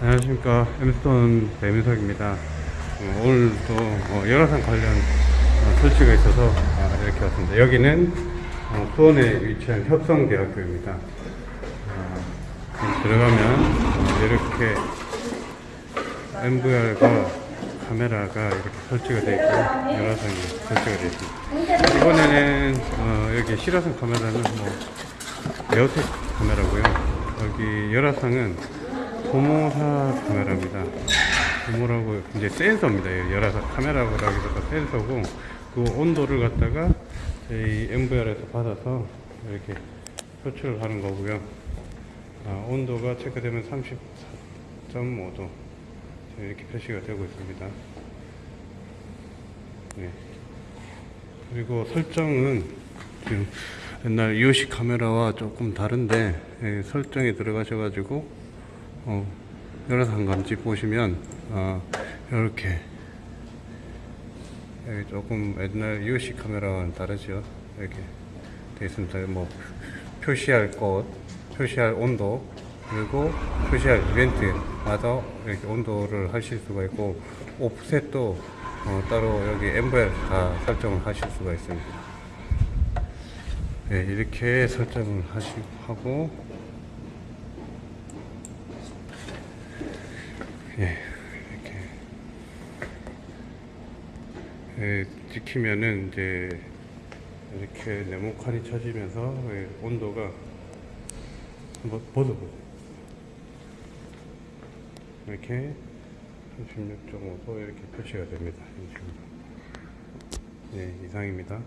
안녕하십니까. 엠스톤 배민석입니다. 어, 오늘도 어, 열화상 관련 어, 설치가 있어서 아, 이렇게 왔습니다. 여기는 어, 수원에 위치한 협성대학교입니다. 어, 들어가면 어, 이렇게 MVR과 카메라가 이렇게 설치가 되어 있고 열화상이 설치가 되어 있습니다. 이번에는 어, 여기 실화상 카메라는 뭐 에어텍 카메라고요. 여기 열화상은 고모사 카메라입니다. 고모라고 이제 센서입니다. 이 열화상 카메라라기보다 센서고 그 온도를 갖다가 저희 MVR에서 받아서 이렇게 표출을 하는 거고요. 아, 온도가 체크되면 34.5도 이렇게 표시가 되고 있습니다. 네. 그리고 설정은 지금 옛날 이오시 카메라와 조금 다른데 예, 설정에 들어가셔가지고 어, 열화상 감지 보시면 어, 이렇게. 여기 조금 옛날 이오시 카메라와는 다르죠. 이렇게 되어 있습니다. 뭐 표시할 곳 표시할 온도 그리고 표시할 이벤트마다 이렇게 온도를 하실 수가 있고 오프셋도 어, 따로 여기 MVR 다 설정을 하실 수가 있습니다. 네, 이렇게 설정을 하시고 예, 이렇게 예, 찍히면은 이제 이렇게 네모칸이 쳐지면서 예, 온도가 한번 벗어보세요. 이렇게 36.5도 이렇게 표시가 됩니다. 예, 이상입니다.